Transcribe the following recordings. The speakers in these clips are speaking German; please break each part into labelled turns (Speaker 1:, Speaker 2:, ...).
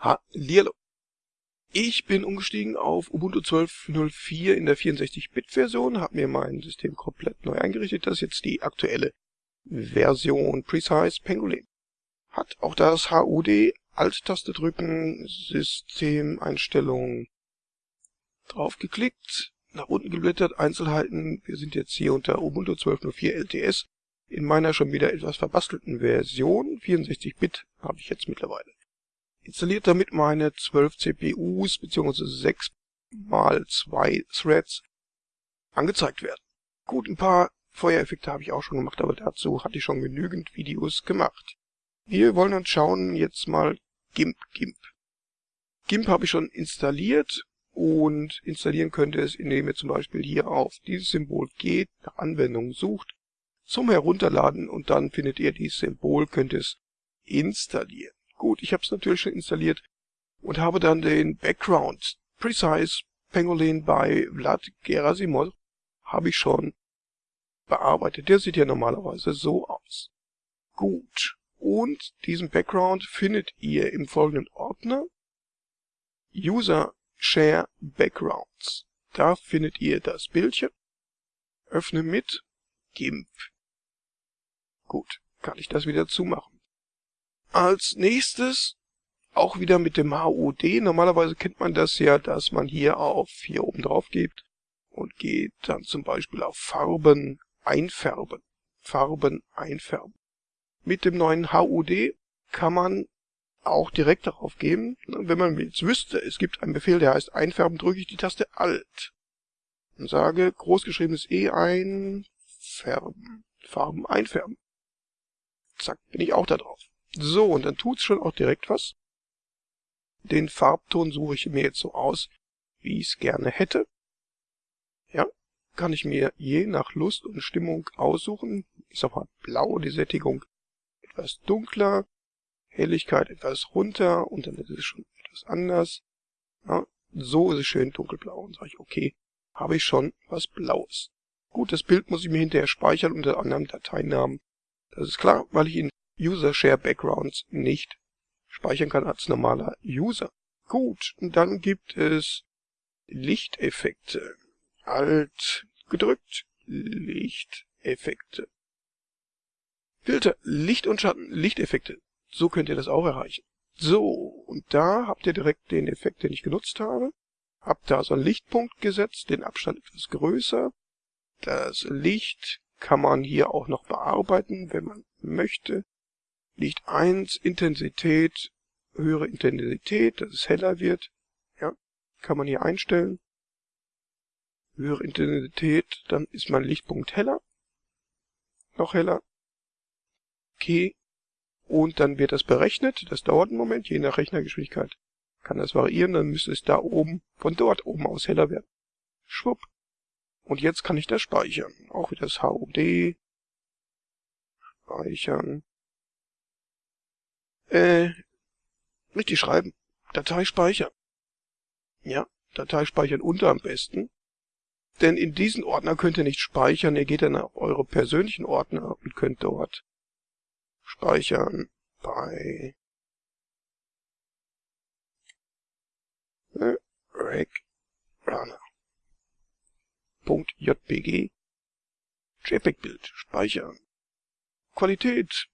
Speaker 1: Hallihallo. Ich bin umgestiegen auf Ubuntu 12.04 in der 64-Bit-Version, habe mir mein System komplett neu eingerichtet. Das ist jetzt die aktuelle Version Precise Pangolin. Hat auch das HUD, Alt-Taste drücken, Systemeinstellungen draufgeklickt, nach unten geblättert, Einzelheiten. Wir sind jetzt hier unter Ubuntu 12.04 LTS in meiner schon wieder etwas verbastelten Version. 64-Bit habe ich jetzt mittlerweile installiert damit meine 12 CPUs bzw. 6 mal 2 Threads angezeigt werden. Gut, ein paar Feuereffekte habe ich auch schon gemacht, aber dazu hatte ich schon genügend Videos gemacht. Wir wollen uns schauen jetzt mal GIMP. GIMP, GIMP habe ich schon installiert und installieren könnt ihr es, indem ihr zum Beispiel hier auf dieses Symbol geht, nach Anwendungen sucht, zum Herunterladen und dann findet ihr dieses Symbol, könnt es installieren. Gut, ich habe es natürlich schon installiert und habe dann den Background Precise Pangolin bei Vlad Gerasimov habe ich schon bearbeitet. Der sieht ja normalerweise so aus. Gut. Und diesen Background findet ihr im folgenden Ordner User Share Backgrounds. Da findet ihr das Bildchen. Öffne mit GIMP. Gut, kann ich das wieder zumachen. Als nächstes auch wieder mit dem HUD. Normalerweise kennt man das ja, dass man hier auf hier oben drauf gibt und geht dann zum Beispiel auf Farben einfärben. Farben einfärben. Mit dem neuen HUD kann man auch direkt darauf geben. Wenn man jetzt wüsste, es gibt einen Befehl, der heißt einfärben, drücke ich die Taste Alt und sage großgeschriebenes E einfärben. Farben einfärben. Zack, bin ich auch da drauf. So, und dann tut's schon auch direkt was. Den Farbton suche ich mir jetzt so aus, wie ich es gerne hätte. Ja, kann ich mir je nach Lust und Stimmung aussuchen. Ich sag mal blau, die Sättigung etwas dunkler, Helligkeit etwas runter und dann ist es schon etwas anders. Ja, so ist es schön dunkelblau und sage ich, okay, habe ich schon was Blaues. Gut, das Bild muss ich mir hinterher speichern unter anderem Dateinamen. Das ist klar, weil ich ihn User Share Backgrounds nicht speichern kann als normaler User. Gut, dann gibt es Lichteffekte. Alt gedrückt, Lichteffekte. Filter, Licht und Schatten, Lichteffekte. So könnt ihr das auch erreichen. So, und da habt ihr direkt den Effekt, den ich genutzt habe. Habt da so einen Lichtpunkt gesetzt, den Abstand etwas größer. Das Licht kann man hier auch noch bearbeiten, wenn man möchte. Licht 1, Intensität, höhere Intensität, dass es heller wird. Ja, kann man hier einstellen. Höhere Intensität, dann ist mein Lichtpunkt heller. Noch heller. Okay. Und dann wird das berechnet. Das dauert einen Moment, je nach Rechnergeschwindigkeit kann das variieren. Dann müsste es da oben, von dort oben aus heller werden. Schwupp. Und jetzt kann ich das speichern. Auch wieder das HUD. Speichern. Äh, richtig schreiben. Datei speichern. Ja, Datei speichern unter am besten. Denn in diesen Ordner könnt ihr nicht speichern. Ihr geht dann auf eure persönlichen Ordner und könnt dort speichern bei Reg Runner. .jpg JPEG-Bild speichern. Qualität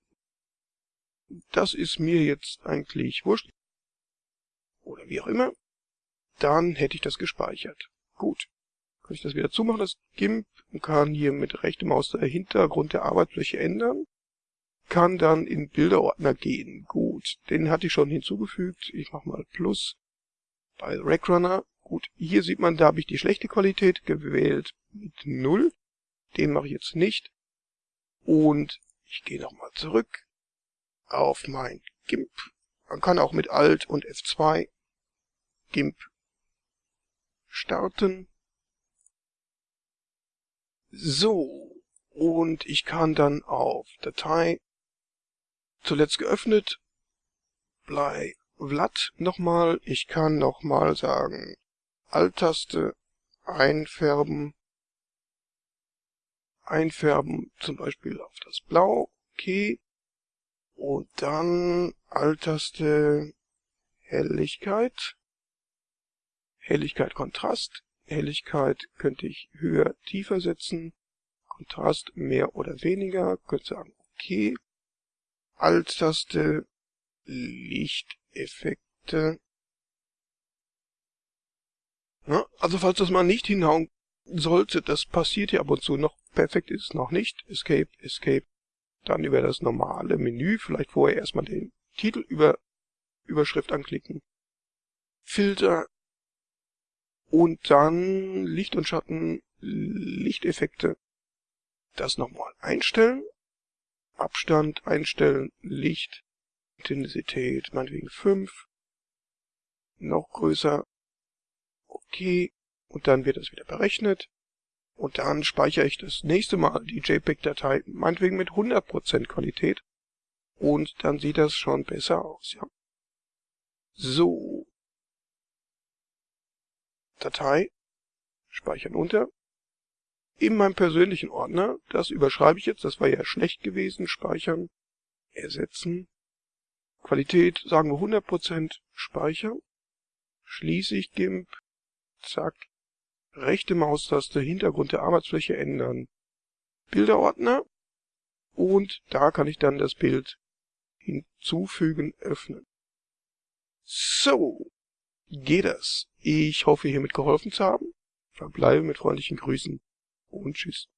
Speaker 1: das ist mir jetzt eigentlich wurscht. Oder wie auch immer. Dann hätte ich das gespeichert. Gut. Kann ich das wieder zumachen, das GIMP, und kann hier mit rechter Maus der Hintergrund der Arbeitsfläche ändern. Kann dann in Bilderordner gehen. Gut, den hatte ich schon hinzugefügt. Ich mache mal Plus bei Rackrunner. Gut, hier sieht man, da habe ich die schlechte Qualität gewählt mit 0. Den mache ich jetzt nicht. Und ich gehe nochmal zurück auf mein GIMP. Man kann auch mit Alt und F2 GIMP starten. So, und ich kann dann auf Datei zuletzt geöffnet, bei Vlad nochmal, ich kann nochmal sagen, Alt-Taste einfärben, einfärben zum Beispiel auf das Blau, okay, und dann Alt-Taste Helligkeit, Helligkeit, Kontrast. Helligkeit könnte ich höher, tiefer setzen. Kontrast mehr oder weniger. Könnte sagen, okay. Alt-Taste, Lichteffekte. Ja, also falls das mal nicht hinhauen sollte, das passiert hier ab und zu noch. Perfekt ist es noch nicht. Escape, Escape. Dann über das normale Menü, vielleicht vorher erstmal den Titel über Überschrift anklicken. Filter. Und dann Licht und Schatten, Lichteffekte. Das nochmal einstellen. Abstand einstellen, Licht, Intensität, meinetwegen 5. Noch größer. Okay. Und dann wird das wieder berechnet. Und dann speichere ich das nächste Mal die JPEG-Datei, meinetwegen mit 100% Qualität. Und dann sieht das schon besser aus, ja. So. Datei. Speichern unter. In meinem persönlichen Ordner, das überschreibe ich jetzt, das war ja schlecht gewesen, speichern, ersetzen. Qualität, sagen wir 100%, speichern. Schließe ich GIMP, zack, rechte Maustaste, Hintergrund der Arbeitsfläche ändern, Bilderordner und da kann ich dann das Bild hinzufügen, öffnen. So, geht das. Ich hoffe, hiermit geholfen zu haben. Verbleibe mit freundlichen Grüßen und tschüss.